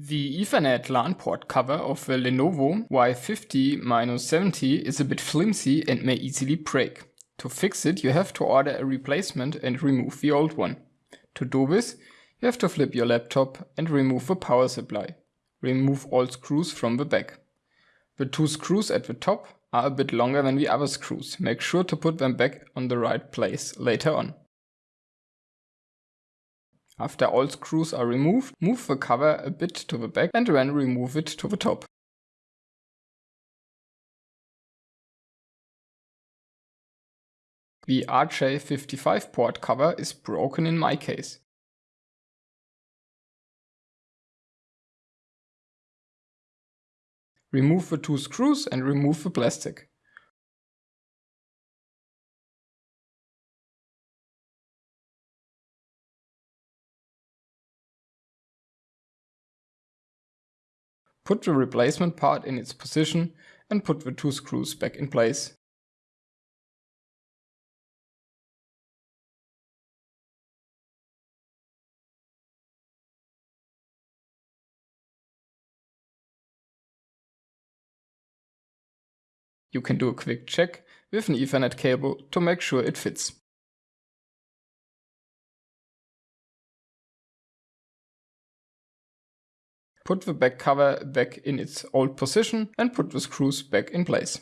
The Ethernet LAN port cover of the Lenovo Y50-70 is a bit flimsy and may easily break. To fix it, you have to order a replacement and remove the old one. To do this, you have to flip your laptop and remove the power supply. Remove all screws from the back. The two screws at the top are a bit longer than the other screws. Make sure to put them back on the right place later on. After all screws are removed, move the cover a bit to the back and then remove it to the top. The RJ45 port cover is broken in my case. Remove the two screws and remove the plastic. Put the replacement part in its position and put the two screws back in place. You can do a quick check with an Ethernet cable to make sure it fits. Put the back cover back in its old position and put the screws back in place.